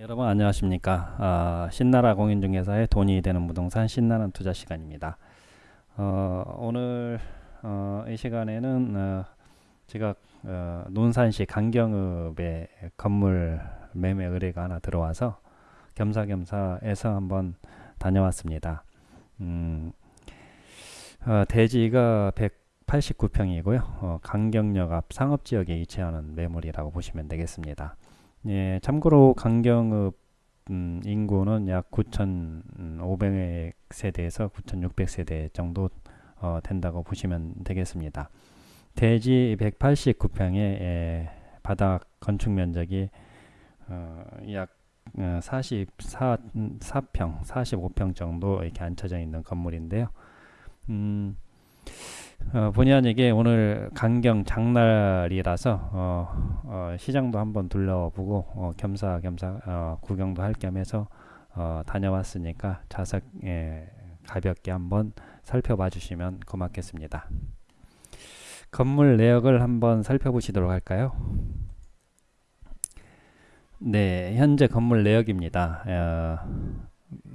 여러분 안녕하십니까? 아, 신나라 공인중개사의 돈이 되는 부동산 신나는 투자 시간입니다. 어, 오늘 어, 이 시간에는 어, 제가 어, 논산시 강경읍에 건물 매매 의뢰가 하나 들어와서 겸사겸사해서 한번 다녀왔습니다. 음, 어, 대지가 189평이고요. 어, 강경역 앞 상업지역에 위치하는 매물이라고 보시면 되겠습니다 예, 참고로 강경읍 음, 인구는 약 9,500세대에서 9,600세대 정도 어, 된다고 보시면 되겠습니다. 대지 189평에 예, 바닥 건축 면적이 어, 약 어, 44, 4평, 45평 정도 이렇게 앉혀져 있는 건물인데요. 음, 어, 본의 아니게 오늘 강경 장날이라서 어, 어, 시장도 한번 둘러보고 어, 겸사겸사 어, 구경도 할 겸해서 어, 다녀왔으니까 자석 예, 가볍게 한번 살펴봐 주시면 고맙겠습니다. 건물 내역을 한번 살펴보시도록 할까요? 네, 현재 건물 내역입니다. 어,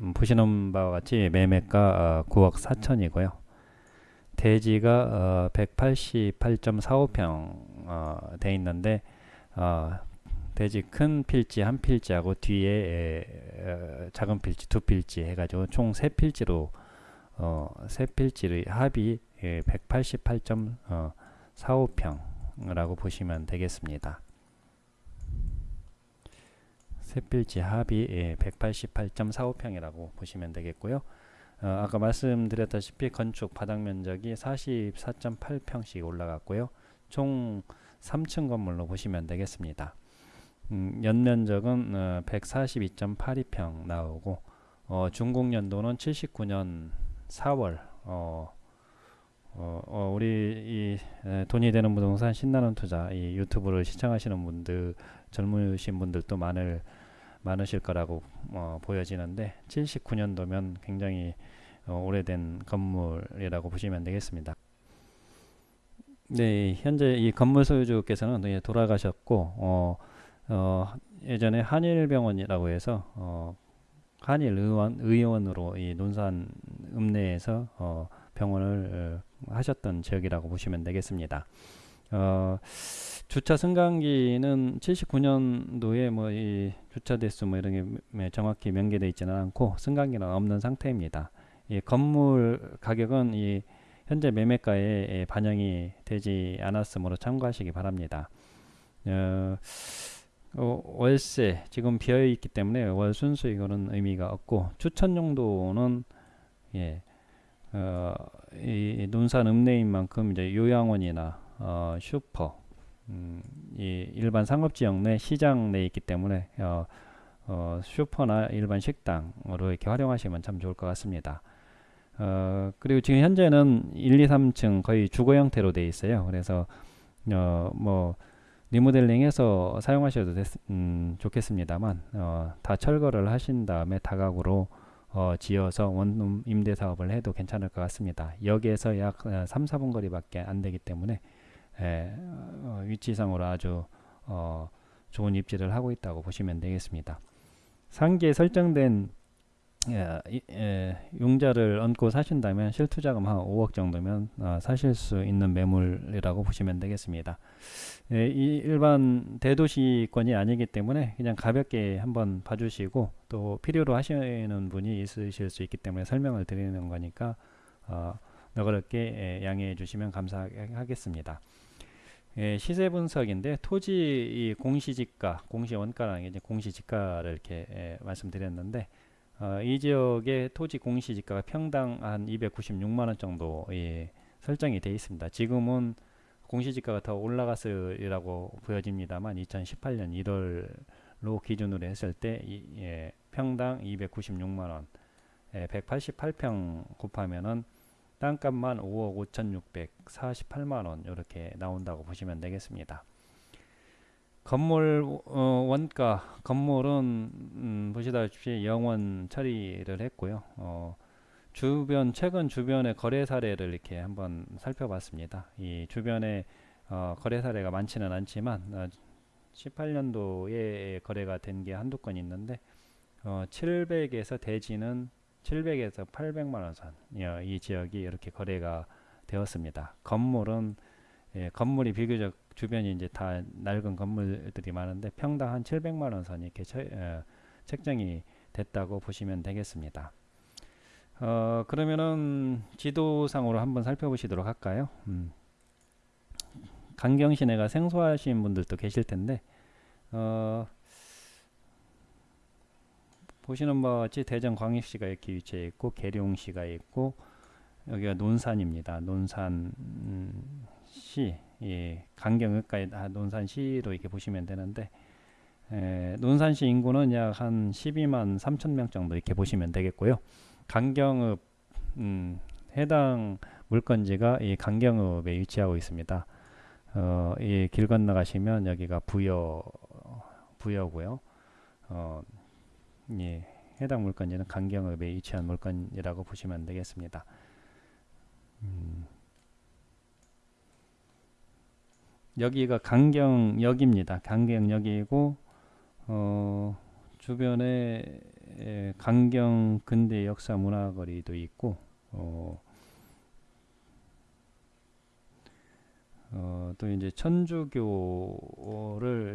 음, 보시는 바와 같이 매매가 어, 9억 4천이고요. 대지가 어, 188.45평 어, 돼 있는데 어, 대지 큰 필지 한 필지하고 뒤에 에, 에, 작은 필지 두 필지 해가지고 총 세 필지로 어, 세 필지의 합이 예, 188.45평이라고 보시면 되겠습니다. 세 필지 합이 예, 188.45평이라고 보시면 되겠고요. 어, 아까 말씀드렸다시피 건축 바닥 면적이 44.8평씩 올라갔고요. 총 3층 건물로 보시면 되겠습니다. 음, 연면적은 어, 142.82평 나오고 어, 준공 연도는 79년 4월 어, 어, 어, 우리 이 에, 돈이 되는 부동산 신나는 투자 이 유튜브를 시청하시는 분들 젊으신 분들도 많을 많으실 거라고 어, 보여지는데 79년도면 굉장히 어, 오래된 건물이라고 보시면 되겠습니다. 네, 현재 이 건물 소유주께서는 예, 돌아가셨고 어, 어, 예전에 한일병원이라고 해서 어, 한일 의원 의원으로 이 논산 읍내에서 어, 병원을 어, 하셨던 지역이라고 보시면 되겠습니다. 어, 주차 승강기는 79년도에 뭐 이 주차 대수 뭐 이런 게 정확히 명기되어 있지는 않고 승강기는 없는 상태입니다. 이 건물 가격은 이 현재 매매가에 반영이 되지 않았으므로 참고하시기 바랍니다. 어, 어, 월세 지금 비어 있기 때문에 월 순수익은 의미가 없고 추천 용도는 예, 어, 이 논산 읍내인 만큼 이제 요양원이나 어, 슈퍼 음, 이 일반 상업지역 내 시장 내에 있기 때문에 어, 어, 슈퍼나 일반 식당으로 이렇게 활용하시면 참 좋을 것 같습니다. 어, 그리고 지금 현재는 1, 2, 3층 거의 주거 형태로 되어 있어요. 그래서 어, 뭐 리모델링해서 사용하셔도 됐, 음, 좋겠습니다만 어, 다 철거를 하신 다음에 다각으로 어, 지어서 원룸 임대 사업을 해도 괜찮을 것 같습니다. 여기에서 약 3, 4분 거리밖에 안 되기 때문에 에, 어, 위치상으로 아주 어, 좋은 입지를 하고 있다고 보시면 되겠습니다. 상기에 설정된 예, 예, 융자를 얹고 사신다면 실투자금 한 5억 정도면 어, 사실 수 있는 매물이라고 보시면 되겠습니다. 예, 이 일반 대도시권이 아니기 때문에 그냥 가볍게 한번 봐주시고 또 필요로 하시는 분이 있으실 수 있기 때문에 설명을 드리는 거니까 어, 너그럽게 예, 양해해 주시면 감사하겠습니다. 예, 시세 분석인데 토지 공시지가, 공시원가라는 게 이제 공시지가를 이렇게 예, 말씀드렸는데 어, 이 지역의 토지 공시지가가 평당 한 296만 원 정도 예, 설정이 되어 있습니다. 지금은 공시지가가 더 올라갔으리라고 보여집니다만 2018년 1월로 기준으로 했을 때 이, 예, 평당 296만 원, 예, 188평 곱하면은 땅값만 5억 5,648만 원 이렇게 나온다고 보시면 되겠습니다. 건물 어, 원가 건물은 음, 보시다시피 영원 처리를 했고요. 어, 주변 최근 주변의 거래 사례를 이렇게 한번 살펴봤습니다. 이 주변에 어, 거래 사례가 많지는 않지만 어, 18년도에 거래가 된 게 한두 건 있는데 어, 700에서 대지는 700에서 800만 원 선, 어, 이 지역이 이렇게 거래가 되었습니다. 건물은 예, 건물이 비교적 주변이 이제 다 낡은 건물들이 많은데 평당 한 700만 원 선이 이렇게 처, 어, 책정이 됐다고 보시면 되겠습니다. 어, 그러면은 지도상으로 한번 살펴보시도록 할까요? 음. 강경 시내가 생소하신 분들도 계실 텐데 어, 보시는 바와 같이 대전 광역시가 이렇게 위치해 있고 계룡시가 있고 여기가 논산입니다. 논산 시 예, 강경읍까지 다 논산시로 이렇게 보시면 되는데 에, 논산시 인구는 약 한 12만 3천 명 정도 이렇게 보시면 되겠고요. 강경읍 음, 해당 물건지가 이 강경읍에 위치하고 있습니다. 어, 이 길 건너가시면 여기가 부여 부여고요. 어, 예, 해당 물건지는 강경읍에 위치한 물건이라고 보시면 되겠습니다. 음, 여기가 강경역입니다. 강경역이고 어, 주변에 에, 강경 근대 역사 문화거리도 있고 어, 어, 또 이제 천주교를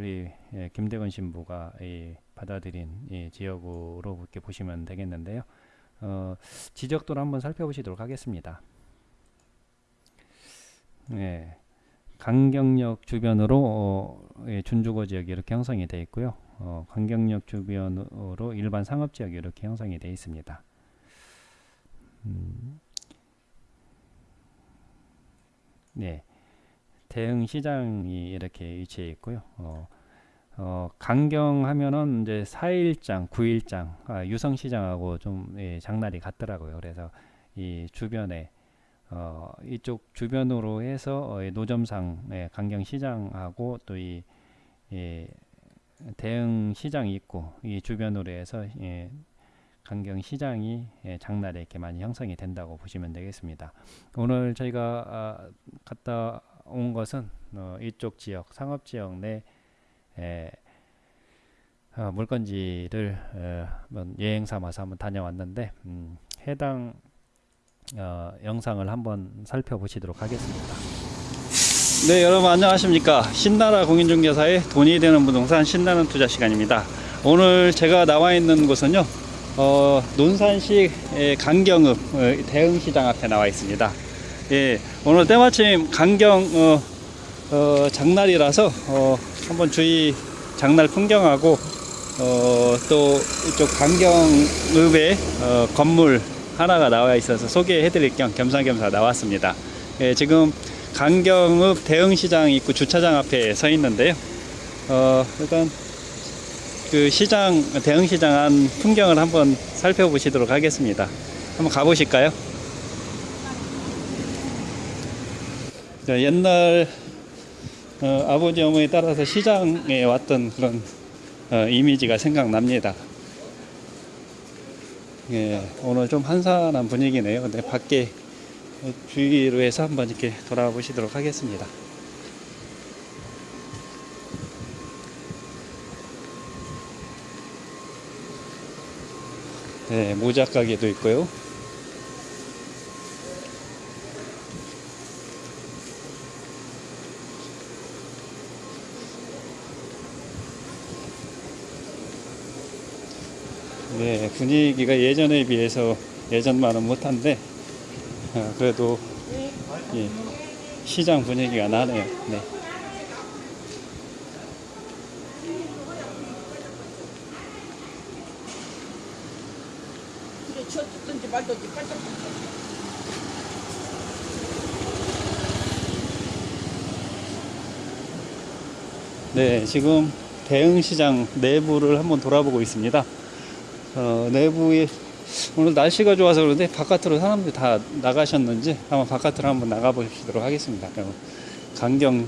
이, 예, 김대건 신부가 이, 받아들인 이 지역으로 이렇게 보시면 되겠는데요. 어, 지적도를 한번 살펴보시도록 하겠습니다. 네, 강경역 주변으로 어, 예, 준주거 지역이 이렇게 형성이 되어 있고요. 어, 강경역 주변으로 일반 상업 지역이 이렇게 형성이 되어 있습니다. 음, 네. 대흥 시장이 이렇게 위치해 있고요. 어, 어, 강경하면은 이제 4일장, 9일장, 아, 유성시장하고 좀 예, 장날이 같더라고요. 그래서 이 주변에 어, 이쪽 주변으로 해서 어, 이 노점상 예, 강경 시장하고 또이 예, 대흥 시장이 있고 이 주변으로 해서 예, 강경 시장이 예, 장날에 이렇게 많이 형성이 된다고 보시면 되겠습니다. 오늘 저희가 아, 갔다 온 것은 어, 이쪽 지역 상업 지역 내 에, 어, 물건지를 어, 한번 여행 삼아서 한번 다녀왔는데 음, 해당 어, 영상을 한번 살펴보시도록 하겠습니다. 네 여러분 안녕하십니까 신나라 공인중개사의 돈이 되는 부동산 신나는 투자 시간입니다. 오늘 제가 나와 있는 곳은요 어, 논산시 의 강경읍 어, 대흥시장 앞에 나와 있습니다. 예, 오늘 때마침 강경 어, 어, 장날이라서 어, 한번 주위 장날 풍경하고 어, 또 이쪽 강경읍에 어, 건물 하나가 나와 있어서 소개해 드릴 겸 겸사겸사 나왔습니다. 예, 지금 강경읍 대흥시장 입구 주차장 앞에 서 있는데요. 어, 일단 그 시장 대흥시장 안 풍경을 한번 살펴보시도록 하겠습니다. 한번 가보실까요? 자, 옛날 어, 아버지 어머니 따라서 시장에 왔던 그런 어, 이미지가 생각납니다. 예, 오늘 좀 한산한 분위기네요. 근데 밖에 주위로 해서 한번 이렇게 돌아보시도록 하겠습니다. 네, 모자 가게도 있고요. 네, 분위기가 예전에 비해서 예전만은 못한데 어, 그래도 예, 시장 분위기가 나네요. 네. 말든지 네, 지금 대흥시장 내부를 한번 돌아보고 있습니다. 어, 내부에 오늘 날씨가 좋아서 그런데 바깥으로 사람들이 다 나가셨는지 한번 바깥으로 한번 나가 보시도록 하겠습니다. 그럼 강경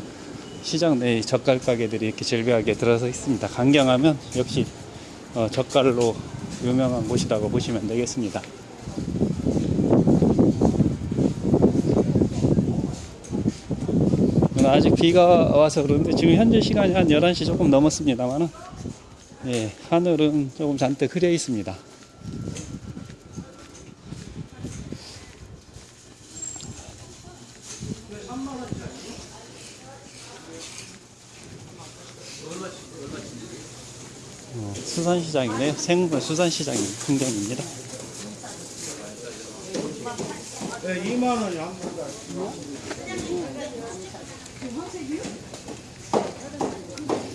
시장 내 젓갈 가게들이 이렇게 질비하게 들어서 있습니다. 강경하면 역시 어, 젓갈로 유명한 곳이라고 보시면 되겠습니다. 눈 아직 비가 와서 그런데 지금 현재 시간이 한 11시 조금 넘었습니다만은 예, 하늘은 조금 잔뜩 흐려 있습니다. 어, 수산시장이네요. 생물 수산시장 풍경입니다. 네, 2만 원이 한 번.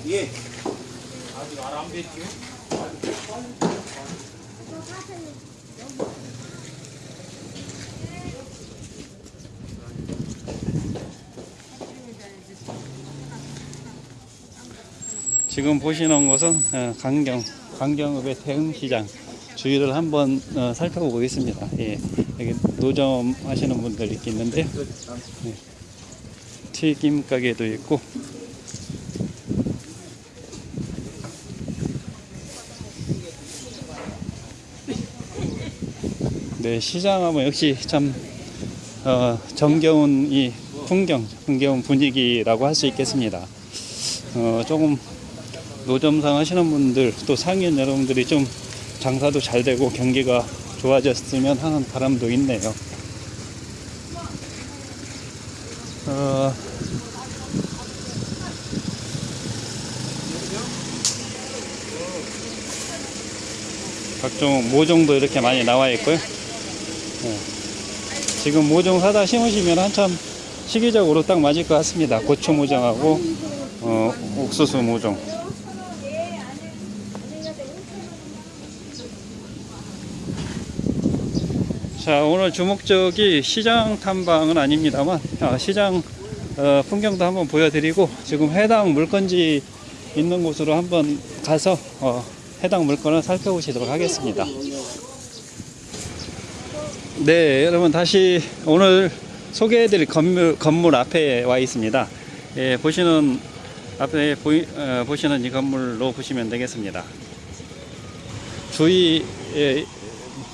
예. 아직 알안 뺐지? 지금 보시는 곳은 어, 강경 강경읍의 대흥시장 주위를 한번 어, 살펴보고 있습니다. 예, 여기 노점 하시는 분들 있는데요. 예, 튀김 가게도 있고 네 시장하면 역시 참 어, 정겨운 이 풍경, 정겨운 분위기라고 할 수 있겠습니다. 어, 조금 노점상 하시는 분들 또 상인 여러분들이 좀 장사도 잘 되고 경기가 좋아졌으면 하는 바람도 있네요. 어, 각종 모종도 이렇게 많이 나와 있고요. 어, 지금 모종 사다 심으시면 한참 시기적으로 딱 맞을 것 같습니다. 고추 모종하고 어, 옥수수 모종. 자 오늘 주목적이 시장 탐방은 아닙니다만 아, 시장 어, 풍경도 한번 보여드리고 지금 해당 물건지 있는 곳으로 한번 가서 어, 해당 물건을 살펴보시도록 하겠습니다. 네 여러분 다시 오늘 소개해드릴 건물, 건물 앞에 와 있습니다. 예, 보시는 앞에 보이, 어, 보시는 이 건물로 보시면 되겠습니다. 주위 예,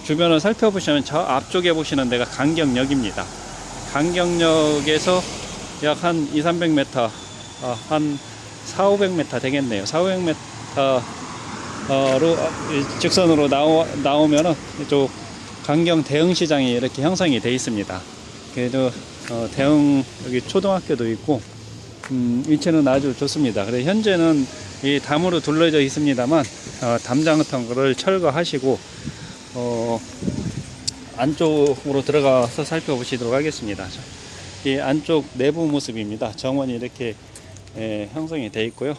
주변을 살펴보시면 저 앞쪽에 보시는 데가 강경역입니다. 강경역에서 약 한 2, 300m, 어, 한 4, 500m 되겠네요. 4, 500m로 직선으로 나오, 나오면은 이쪽 강경 대흥 시장이 이렇게 형성이 되어 있습니다. 그래도 어, 대흥 여기 초등학교도 있고 음, 위치는 아주 좋습니다. 그래 현재는 이 담으로 둘러져 있습니다만 어, 담장 같은 거를 철거하시고 어, 안쪽으로 들어가서 살펴보시도록 하겠습니다. 이 안쪽 내부 모습입니다. 정원이 이렇게 예, 형성이 되어 있고요.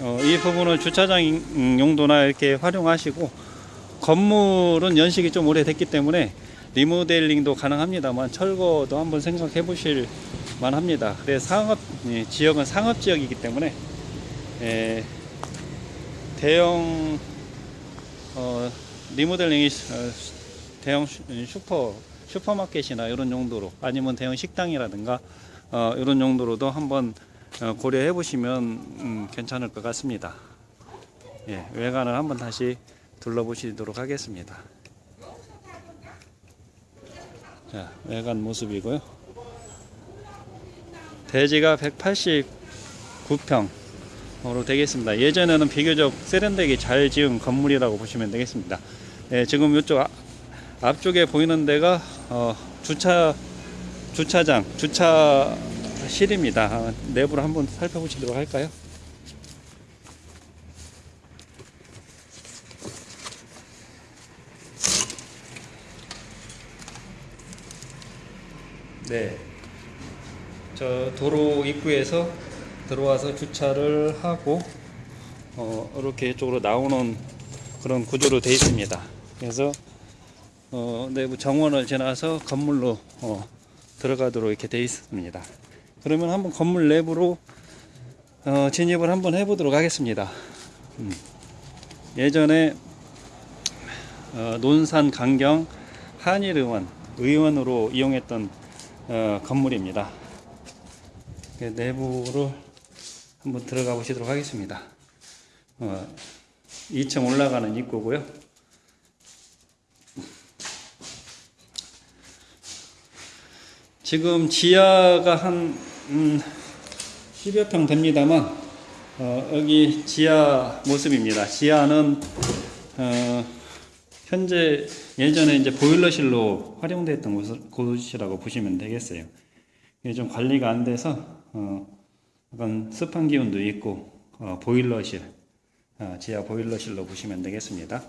어, 이 부분을 주차장 용도나 이렇게 활용하시고 건물은 연식이 좀 오래됐기 때문에 리모델링도 가능합니다만 철거도 한번 생각해 보실 만합니다. 근데 상업 예, 지역은 상업 지역이기 때문에 예, 대형 어, 리모델링이 어, 대형 슈- 슈퍼 슈퍼마켓이나 이런 용도로 아니면 대형 식당이라든가 어, 이런 용도로도 한번 어, 고려해 보시면 음, 괜찮을 것 같습니다. 예, 외관을 한번 다시 둘러보시도록 하겠습니다. 자, 외관 모습이고요. 대지가 189평으로 되겠습니다. 예전에는 비교적 세련되게 잘 지은 건물이라고 보시면 되겠습니다. 예, 지금 이쪽 아- 앞쪽에 보이는 데가 어, 주차 주차장 주차실입니다. 아, 내부를 한번 살펴보시도록 할까요? 네. 저 도로 입구에서 들어와서 주차를 하고 어, 이렇게 이쪽으로 나오는 그런 구조로 되어 있습니다. 그래서 어, 내부 정원을 지나서 건물로 어, 들어가도록 이렇게 되어 있습니다. 그러면 한번 건물 내부로 어, 진입을 한번 해보도록 하겠습니다. 음. 예전에 어, 논산 강경 한일 의원 의원으로 이용했던 어, 건물입니다. 그 내부로 한번 들어가 보시도록 하겠습니다. 어, 2층 올라가는 입구고요. 지금 지하가 한 음, 10여 평 됩니다만 어, 여기 지하 모습입니다. 지하는 어, 현재 예전에 이제 보일러실로 활용됐던 곳, 곳이라고 보시면 되겠어요. 이게 좀 관리가 안 돼서 어, 약간 습한 기운도 있고 어, 보일러실 어, 지하 보일러실로 보시면 되겠습니다.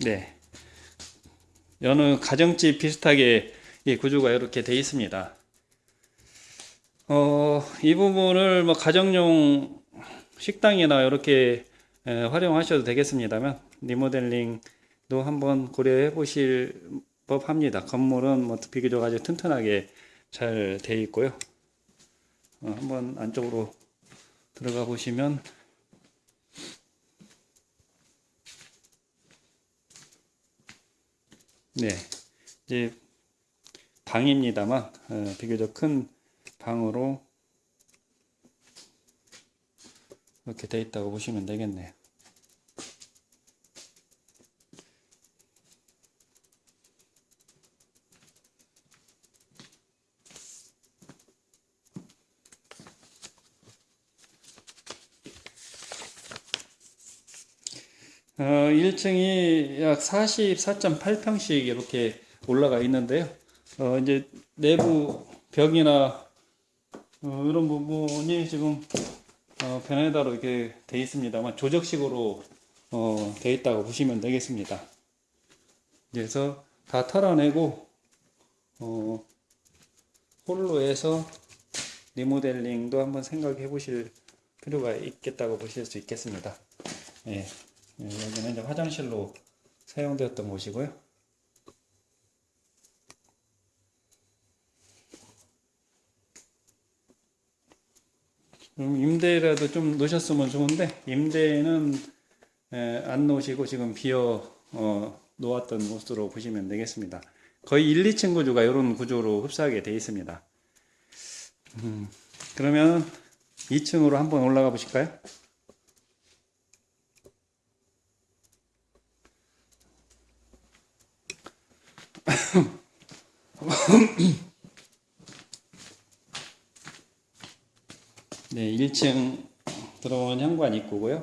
네. 여느 가정집 비슷하게 이 구조가 이렇게 되어 있습니다. 어, 이 부분을 뭐 가정용 식당이나 이렇게 에, 활용하셔도 되겠습니다만 리모델링도 한번 고려해 보실 법합니다. 건물은 뭐 비교적 아주 튼튼하게 잘 되어 있고요. 어, 한번 안쪽으로 들어가 보시면 네, 이제 방입니다만 어, 비교적 큰 방으로 이렇게 돼 있다고 보시면 되겠네요. 어, 1층이 약 44.8평씩 이렇게 올라가 있는데요. 어, 이제 내부 벽이나 어, 이런 부분이 지금 어, 베네다로 이렇게 돼 있습니다만 조적식으로 어, 돼 있다고 보시면 되겠습니다. 그래서 다 털어내고 어, 홀로 해서 리모델링도 한번 생각해 보실 필요가 있겠다고 보실 수 있겠습니다. 예. 예, 여기는 이제 화장실로 사용되었던 곳이고요. 임대라도 좀 놓으셨으면 좋은데 임대는 에, 안 놓으시고 지금 비어 어, 놓았던 곳으로 보시면 되겠습니다. 거의 1, 2층 구조가 이런 구조로 흡사하게 되어 있습니다. 음, 그러면 2층으로 한번 올라가 보실까요? 네, 1층 들어온 현관 입구고요.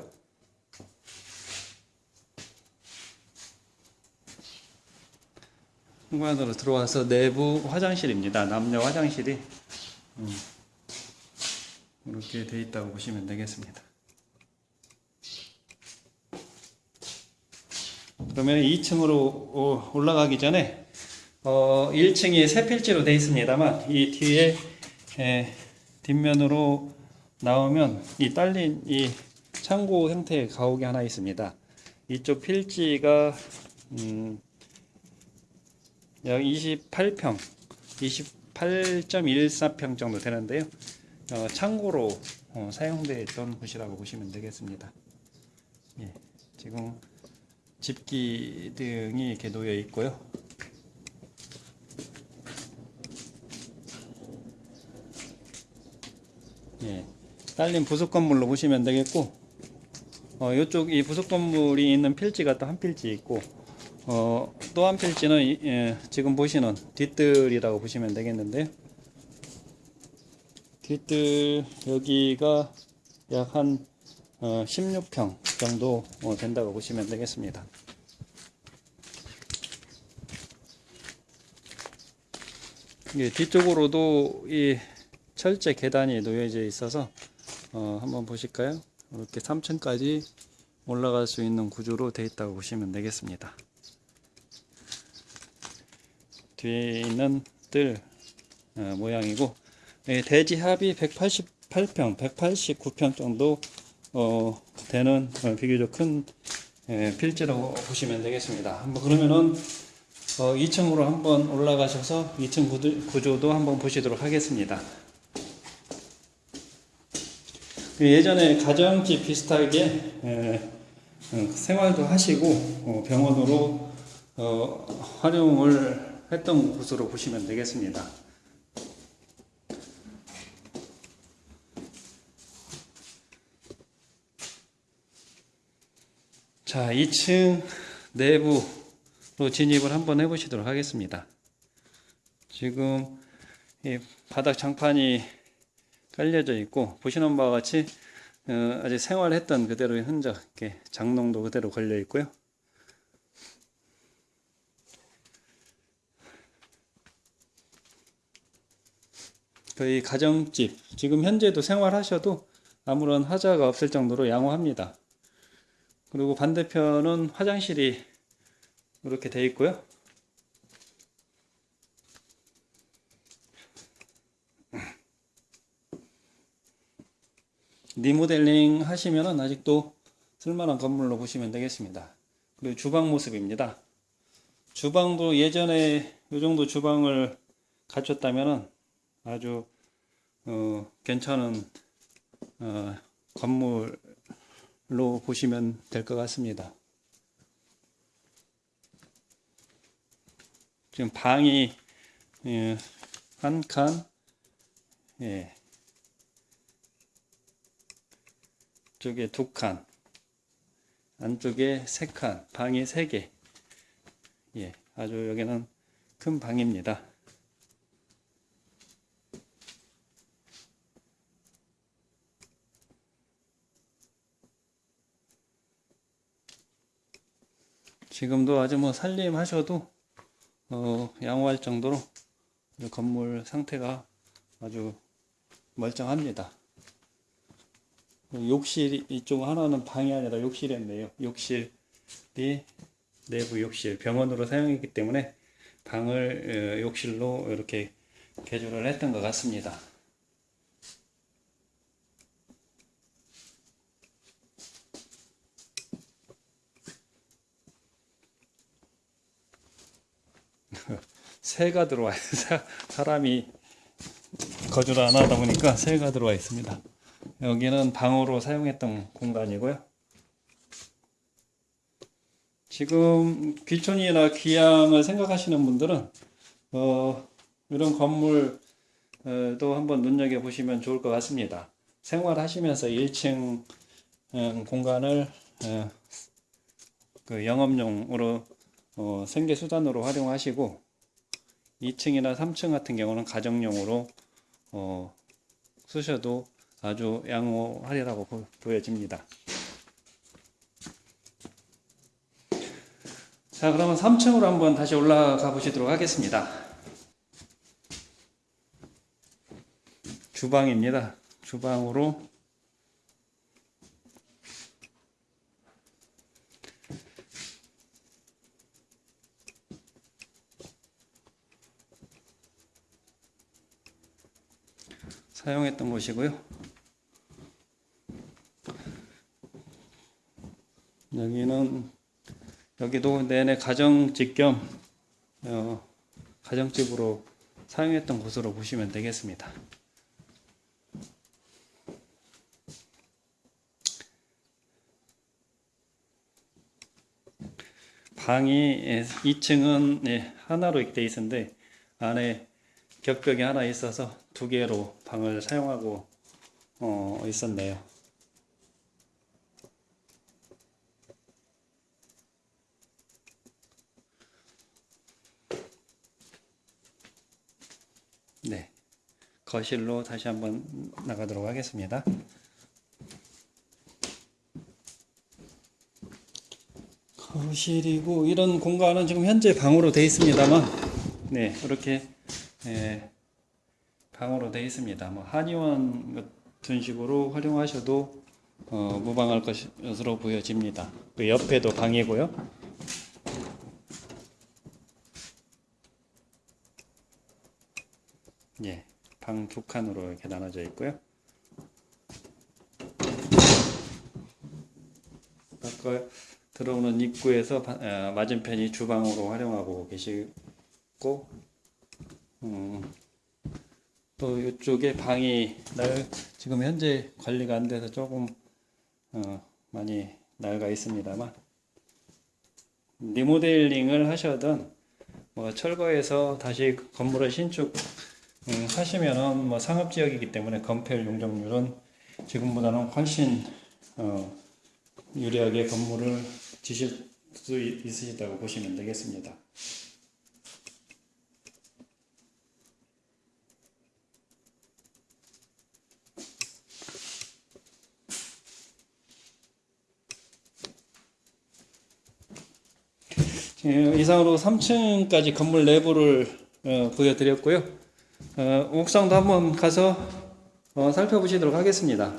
현관으로 들어와서 내부 화장실입니다. 남녀 화장실이 음, 이렇게 돼 있다고 보시면 되겠습니다. 그러면 2층으로 올라가기 전에 어, 1층이 세 필지로 되어 있습니다만 이 뒤에 에, 뒷면으로 나오면 이 딸린 이 창고 형태의 가옥이 하나 있습니다. 이쪽 필지가 음, 약 28평, 28.14평 정도 되는데요. 어, 창고로 어, 사용되어 있던 곳이라고 보시면 되겠습니다. 예, 지금 집기 등이 이렇게 놓여 있고요. 예, 딸린 부속 건물로 보시면 되겠고, 어, 이쪽 이 부속 건물이 있는 필지가 또 한 필지 있고, 어, 또 한 필지는 이- 예, 지금 보시는 뒷뜰이라고 보시면 되겠는데요. 뒷뜰 여기가 약한 16평 정도 어, 된다고 보시면 되겠습니다. 예, 뒤쪽으로도 이 철제 계단이 놓여져 있어서 어, 한번 보실까요? 이렇게 3층까지 올라갈 수 있는 구조로 되어 있다고 보시면 되겠습니다. 뒤에 있는 뜰 어, 모양이고 예, 대지 합이 188평, 189평 정도 어, 되는 어, 비교적 큰 예, 필지라고 보시면 되겠습니다. 한번 그러면은 어, 2층으로 한번 올라가셔서 2층 구도, 구조도 한번 보시도록 하겠습니다. 그 예전에 가정집 비슷하게 에, 어, 생활도 하시고 어, 병원으로 어, 활용을 했던 곳으로 보시면 되겠습니다. 자, 2층 내부로 진입을 한번 해보시도록 하겠습니다. 지금 이 바닥 장판이 깔려져 있고 보시는 바와 같이 어, 아직 생활했던 그대로의 흔적, 이렇게 장롱도 그대로 걸려 있고요. 거의 가정집, 지금 현재도 생활하셔도 아무런 하자가 없을 정도로 양호합니다. 그리고 반대편은 화장실이 이렇게 돼 있고요. 리모델링 하시면은 아직도 쓸만한 건물로 보시면 되겠습니다. 그리고 주방 모습입니다. 주방도 예전에 이 정도 주방을 갖췄다면은 아주 어, 괜찮은 어, 건물로 보시면 될 것 같습니다. 지금 방이 예, 한 칸, 예, 쪽에 두 칸, 안쪽에 세 칸, 방이 세 개. 예, 아주 여기는 큰 방입니다. 지금도 아주 뭐 살림하셔도 어, 양호할 정도로 이 건물 상태가 아주 멀쩡합니다. 욕실 이쪽 하나는 방이 아니라 욕실이었네요. 욕실이 내부 욕실 병원으로 사용했기 때문에 방을 어, 욕실로 이렇게 개조를 했던 것 같습니다. 새가 들어와 있어요. 사람이 거주를 안 하다 보니까 새가 들어와 있습니다. 여기는 방으로 사용했던 공간이고요. 지금 귀촌이나 귀향을 생각하시는 분들은 어, 이런 건물도 한번 눈여겨 보시면 좋을 것 같습니다. 생활하시면서 1층 음, 공간을 어, 그 영업용으로 어, 생계 수단으로 활용하시고 2층이나 3층 같은 경우는 가정용으로 어, 쓰셔도 아주 양호하리라고 보- 보여집니다. 자, 그러면 3층으로 한번 다시 올라가 보시도록 하겠습니다. 주방입니다. 주방으로 사용했던 곳이고요. 여기는 여기도 내내 가정집 겸 어, 가정집으로 사용했던 곳으로 보시면 되겠습니다. 방이 2층은 하나로 이렇게 되어 있는데 안에 격벽이 하나 있어서 두 개로 방을 사용하고 어, 있었네요. 네. 거실로 다시 한번 나가도록 하겠습니다. 거실이고 이런 공간은 지금 현재 방으로 되어 있습니다만 네 이렇게 예, 방으로 되어 있습니다. 뭐 한의원 같은 식으로 활용하셔도 어, 무방할 것으로 보여집니다. 그 옆에도 방이고요. 예, 방 두 칸으로 이렇게 나눠져 있고요. 아까 들어오는 입구에서 바- 어, 맞은편이 주방으로 활용하고 계시고 음, 또 이쪽에 방이 날 지금 현재 관리가 안 돼서 조금 어, 많이 낡아 있습니다만 리모델링을 하셔든 뭐 철거해서 다시 건물을 신축 음, 하시면은 뭐 상업 지역이기 때문에 건폐율 용적률은 지금보다는 훨씬 어, 유리하게 건물을 지실 수 있- 있으시다고 보시면 되겠습니다. 예, 이상으로 3층까지 건물 내부를 어, 보여드렸고요. 어, 옥상도 한번 가서 어, 살펴보시도록 하겠습니다.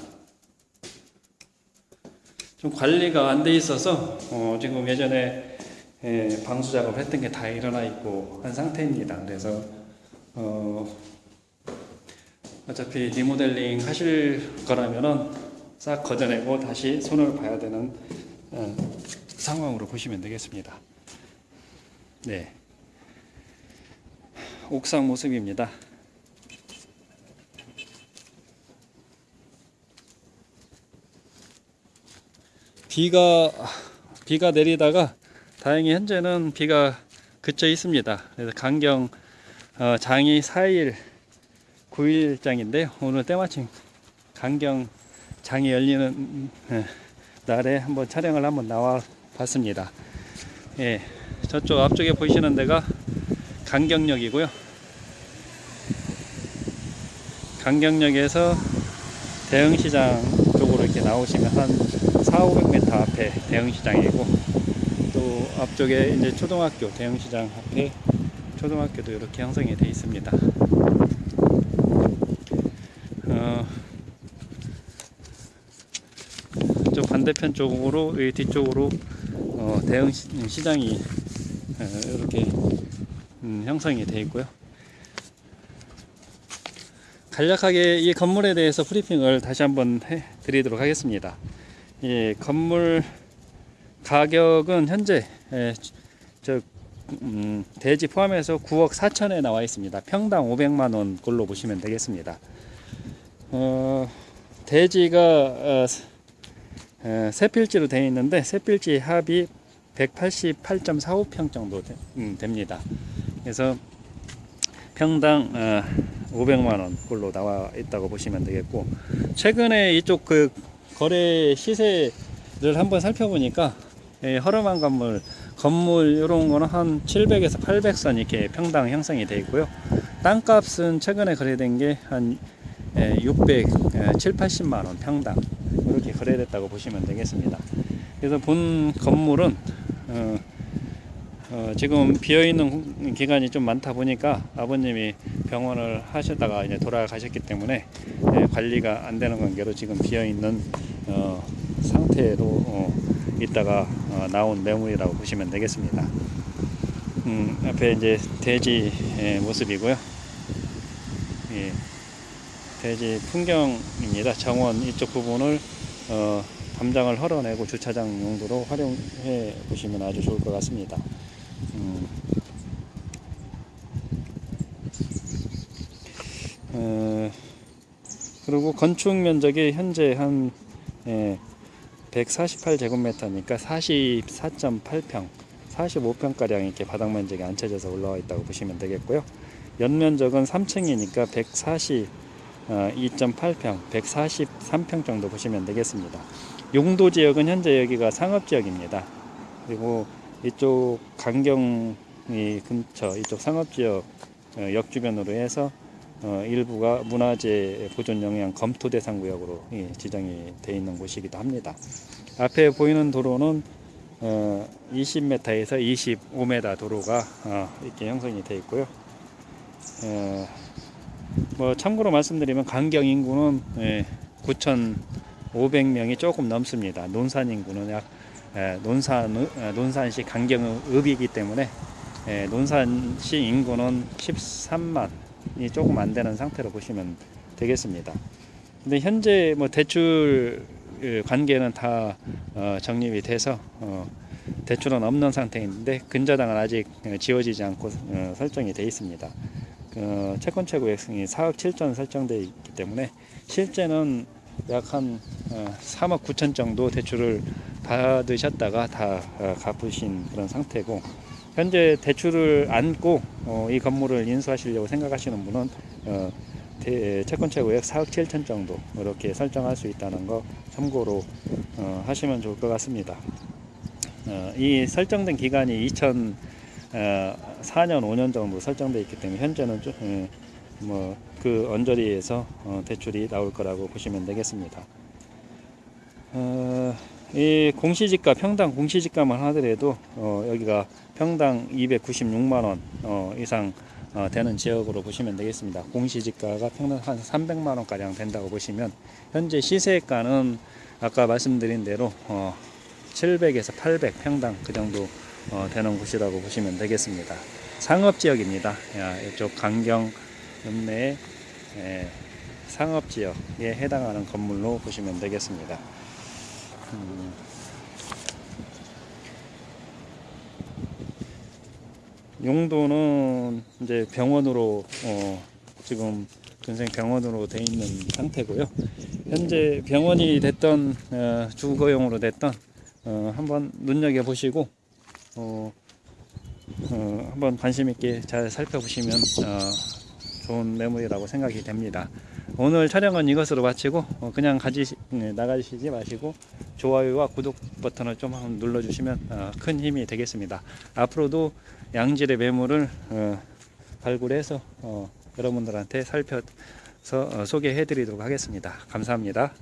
좀 관리가 안 돼 있어서 어, 지금 예전에 예, 방수 작업 했던 게 다 일어나 있고 한 상태입니다. 그래서 어, 어차피 리모델링 하실 거라면은 싹 걷어내고 다시 손을 봐야 되는 어, 상황으로 보시면 되겠습니다. 네. 옥상 모습입니다. 비가 비가 내리다가 다행히 현재는 비가 그쳐 있습니다. 그래서 강경 어, 장이 4일 9일장인데요. 오늘 때마침 강경 장이 열리는 어, 날에 한번 촬영을 한번 나와 봤습니다. 예, 저쪽 앞쪽에 보이시는 데가 강경역이고요. 강경역에서 대흥시장 쪽으로 이렇게 나오시면 한 4, 500m 앞에 대흥시장이고 또 앞쪽에 이제 초등학교 대흥시장 앞에 초등학교도 이렇게 형성이 되어 있습니다. 어, 저 반대편 쪽으로 이 뒤쪽으로 어, 대흥 시장이 어, 이렇게 음, 형성이 되어 있고요. 간략하게 이 건물에 대해서 브리핑을 다시 한번 해 드리도록 하겠습니다. 예, 건물 가격은 현재 예, 저 음, 대지 포함해서 9억 4천에 나와 있습니다. 평당 500만 원 꼴로 보시면 되겠습니다. 어, 대지가 어, 어, 세 필지로 되어 있는데 세 필지 합이 188.45평 정도 되, 음, 됩니다. 그래서 평당 어, 500만 원 꼴로 나와 있다고 보시면 되겠고 최근에 이쪽 그 거래 시세를 한번 살펴보니까 예, 허름한 건물 건물 이런 거는 한 700에서 800선 이렇게 평당 형성이 되어 있고요. 땅값은 최근에 거래된 게 한 600, 7, 80만 원 평당 이렇게 거래됐다고 보시면 되겠습니다. 그래서 본 건물은 어, 어, 지금 비어 있는 기간이 좀 많다 보니까 아버님이 병원을 하셨다가 이제 돌아가셨기 때문에 예, 관리가 안 되는 관계로 지금 비어 있는 어, 상태로 어, 있다가 어, 나온 매물이라고 보시면 되겠습니다. 음, 앞에 이제 돼지 예, 모습이고요. 예, 돼지 풍경입니다. 정원 이쪽 부분을 어, 담장을 헐어내고 주차장 용도로 활용해 보시면 아주 좋을 것 같습니다. 음. 어, 그리고 건축 면적이 현재 한 예, 148제곱미터니까 44.8평, 45평가량 이렇게 바닥 면적이 앉혀져서 올라와 있다고 보시면 되겠고요. 연면적은 3층이니까 142.8평, 143평 정도 보시면 되겠습니다. 용도 지역은 현재 여기가 상업 지역입니다. 그리고 이쪽 강경이 근처 이쪽 상업 지역 어, 역 주변으로 해서 어, 일부가 문화재 보존 영향 검토 대상 구역으로 예, 지정이 되어 있는 곳이기도 합니다. 앞에 보이는 도로는 어, 20m에서 25m 도로가 어, 이렇게 형성이 되어 있고요. 어, 뭐 참고로 말씀드리면 강경 인구는 예, 9,500명이 조금 넘습니다. 논산 인구는 약 예, 논산 어, 논산시 강경읍이기 때문에 예, 논산시 인구는 13만 이 조금 안 되는 상태로 보시면 되겠습니다. 근데 현재 뭐 대출 어, 관계는 다 어, 정립이 돼서 어, 대출은 없는 상태인데 근저당은 아직 어, 지워지지 않고 어, 설정이 되어 있습니다. 어, 채권 최고액이 4억 7천 설정되어 있기 때문에 실제는 약한 어, 3억 9천 정도 대출을 받으셨다가 다 어, 갚으신 그런 상태고 현재 대출을 안고 어, 이 건물을 인수하시려고 생각하시는 분은 어, 대- 채권 최고액 4억 7천 정도 이렇게 설정할 수 있다는 거 참고로 어, 하시면 좋을 것 같습니다. 어, 이 설정된 기간이 2004년 5년 정도 설정되어 있기 때문에 현재는 좀, 뭐그 언저리에서 어, 대출이 나올 거라고 보시면 되겠습니다. 어, 이 공시지가 평당 공시지가만 하더라도 어, 여기가 평당 296만 원 어, 이상 어, 되는 지역으로 보시면 되겠습니다. 공시지가가 평당 한 300만 원 가량 된다고 보시면 현재 시세가는 아까 말씀드린 대로 어, 700에서 800 평당 그 정도 어, 되는 곳이라고 보시면 되겠습니다. 상업 지역입니다. 야, 이쪽 강경 읍내 예, 상업 지역에 해당하는 건물로 보시면 되겠습니다. 음, 용도는 이제 병원으로 어, 지금 근생 병원으로 돼 있는 상태고요. 현재 병원이 됐던 어, 주거용으로 됐던 어, 한번 눈여겨 보시고 어, 어, 한번 관심 있게 잘 살펴보시면 어, 좋은 매물이라고 생각이 됩니다. 오늘 촬영은 이것으로 마치고 어, 그냥 가지 네, 나가시지 마시고 좋아요와 구독 버튼을 좀 한번 눌러주시면 어, 큰 힘이 되겠습니다. 앞으로도 양질의 매물을 어, 발굴해서 어, 여러분들한테 살펴서 어, 소개해 드리도록 하겠습니다. 감사합니다.